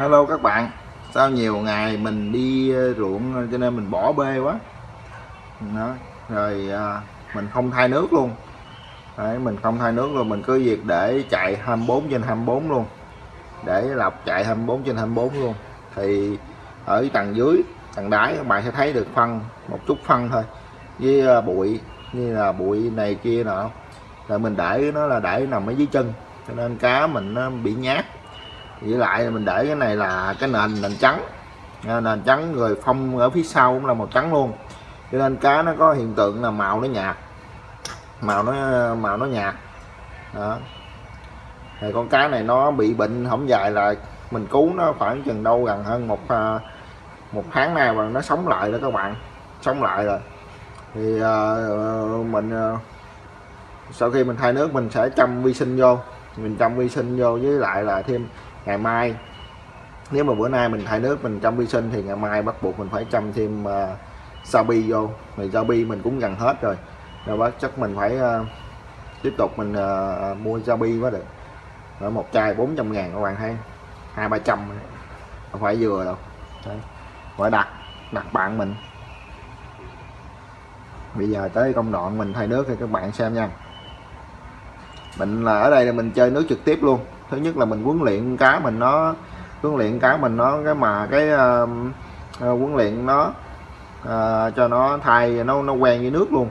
Hello các bạn. Sau nhiều ngày mình đi ờ, ruộng ờ, cho nên mình bỏ bê quá. Đó. Rồi à, mình không thay nước luôn. Đấy, Mình không thay nước luôn. Mình cứ việc để chạy 24 trên 24 luôn. Để lọc chạy 24 trên 24 luôn. Thì ở tầng dưới Tầng đáy các bạn sẽ thấy được phân Một chút phân thôi. Với bụi Như là bụi này kia nọ. Rồi mình để nó là để nằm ở dưới chân. Cho nên cá mình nó bị nhát với lại mình để cái này là cái nền nền trắng. À, nền trắng rồi phong ở phía sau cũng là màu trắng luôn. Cho nên cá nó có hiện tượng là màu nó nhạt. Màu nó màu nó nhạt. Đó. Thì con cá này nó bị bệnh không dài là mình cứu nó khoảng chừng đâu gần hơn một à, một tháng nay và nó sống lại rồi các bạn. Sống lại rồi. Thì uh, mình uh, sau khi mình thay nước mình sẽ chăm vi sinh vô. Mình chăm vi sinh vô với lại là thêm ngày mai nếu mà bữa nay mình thay nước mình chăm vi sinh thì ngày mai bắt buộc mình phải chăm thêm uh, Sabi vô. Thì Sabi mình cũng gần hết rồi. Rồi bắt chắc mình phải uh, tiếp tục mình uh, mua Sabi mới được. Ở một chai 400 ngàn các bạn thấy. Hai ba trăm. Không phải vừa đâu. Đấy. phải đặt đặt bạn mình. Bây giờ tới công đoạn mình thay nước thì các bạn xem nha. Mình là ở đây là mình chơi nước trực tiếp luôn thứ nhất là mình huấn luyện cá mình nó huấn luyện cá mình nó cái mà cái uh, huấn luyện nó uh, cho nó thay nó nó quen với nước luôn.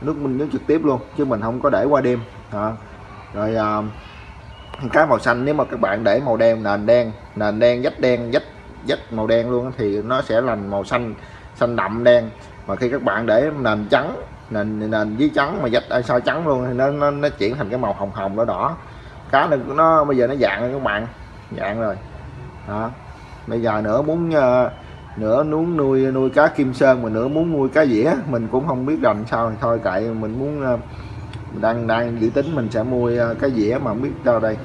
Nước mình nước trực tiếp luôn chứ mình không có để qua đêm. À. rồi uh, cá màu xanh nếu mà các bạn để màu đen nền đen nền đen dách đen dách dách màu đen luôn thì nó sẽ làm màu xanh xanh đậm đen. Mà khi các bạn để nền trắng nền nền dưới trắng mà dách à, soi trắng luôn thì nó, nó nó chuyển thành cái màu hồng hồng đỏ đỏ cá nó, nó bây giờ nó dạng rồi các bạn dạng rồi. Đó. Bây giờ nữa muốn ờ, uh, nữa muốn nuôi nuôi cá kim sơn mà nữa muốn nuôi cá dĩa mình cũng không biết làm sao thì thôi kệ mình muốn uh, đang đang dự tính mình sẽ mua uh, cá dĩa mà không biết đâu đây.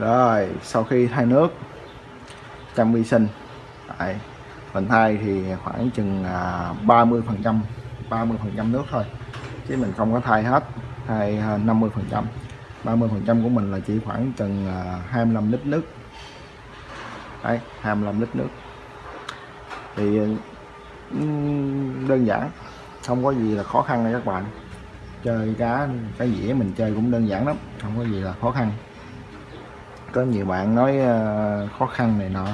Rồi sau khi thay nước chăm vi sinh. Đấy, mình thay thì khoảng chừng à, 30 phần trăm 30 phần trăm nước thôi. Chứ mình không có thay hết thay à, 50 phần trăm. 30 phần trăm của mình là chỉ khoảng chừng à, 25 lít nước. Đấy, 25 lít nước. Thì đơn giản không có gì là khó khăn nha các bạn. Chơi cá cái dĩa mình chơi cũng đơn giản lắm không có gì là khó khăn có nhiều bạn nói ờ, khó khăn này nọ.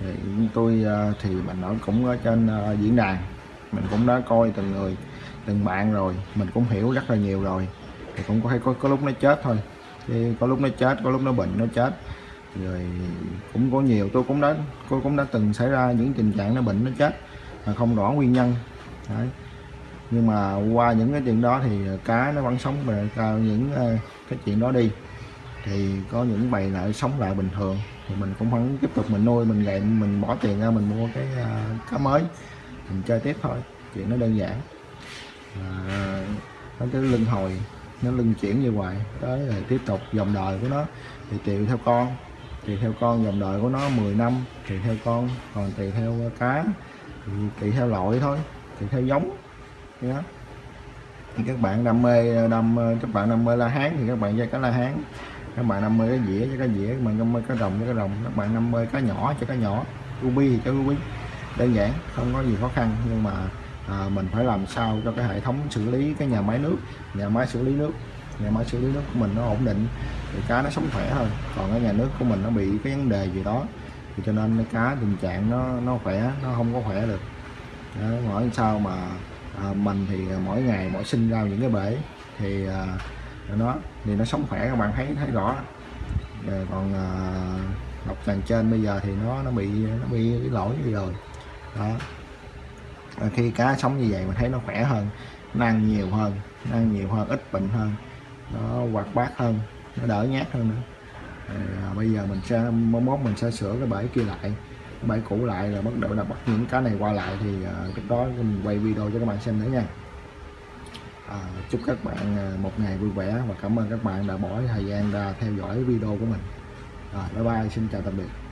Thì tôi ờ, thì mình nói cũng ở trên ờ, diễn đàn. Mình cũng đã coi từng người từng bạn rồi. Mình cũng hiểu rất là nhiều rồi. Thì cũng có hay có, có lúc nó chết thôi. Thì có lúc nó chết có lúc nó bệnh nó chết. Rồi cũng có nhiều tôi cũng đã tôi cũng đã từng xảy ra những tình trạng nó bệnh nó chết mà không rõ nguyên nhân. Đấy. nhưng mà qua những cái chuyện đó thì cá nó vẫn sống về cao những cái chuyện đó đi thì có những bầy lại sống lại bình thường. Thì mình cũng vẫn tiếp tục mình nuôi mình gậy mình bỏ tiền ra mình mua cái uh, cá mới. Mình chơi tiếp thôi chuyện nó đơn giản. À, nó cái lưng hồi nó lưng chuyển như vậy. Tới rồi tiếp tục dòng đời của nó. Thì tùy theo con tùy theo con dòng đời của nó 10 năm tùy theo con còn tùy theo cá thì tùy theo loại thôi tùy theo giống. Đó. Thì các bạn đam mê đam các bạn đam mê la hán thì các bạn chơi cá la hán các bạn đam mê cái dĩa cho cái dĩa các bạn đam cái rồng cho cái rồng các bạn đam mê cá nhỏ cho cá nhỏ. Ruby thì cho ruby đơn giản không có gì khó khăn. Nhưng mà à, mình phải làm sao cho cái hệ thống xử lý cái nhà máy nước nhà máy xử lý nước nhà máy xử lý nước của mình nó ổn định thì cá nó sống khỏe hơn còn cái nhà nước của mình nó bị cái vấn đề gì đó thì cho nên cái cá tình trạng nó nó khỏe nó không có khỏe được. Đó, hỏi sao mà à, mình thì mỗi ngày mỗi sinh ra những cái bể thì à, nó thì nó sống khỏe các bạn thấy thấy rõ. Rồi còn à, độc tràng trên bây giờ thì nó nó bị nó bị cái lỗi gì rồi. Đó. Rồi khi cá sống như vậy mình thấy nó khỏe hơn nó ăn nhiều hơn nó ăn nhiều hơn ít bệnh hơn nó hoạt bát hơn nó đỡ nhát hơn nữa. À, bây giờ mình sẽ mốt mình sẽ sửa cái bể kia lại cái cũ lại rồi bắt đầu là bắt những cá này qua lại thì à, cái đó mình quay video cho các bạn xem nữa nha à, chúc các bạn ờ, một ngày vui vẻ và cảm ơn các bạn đã bỏ thời gian ra theo dõi video của mình. Rồi bye bye xin chào tạm biệt.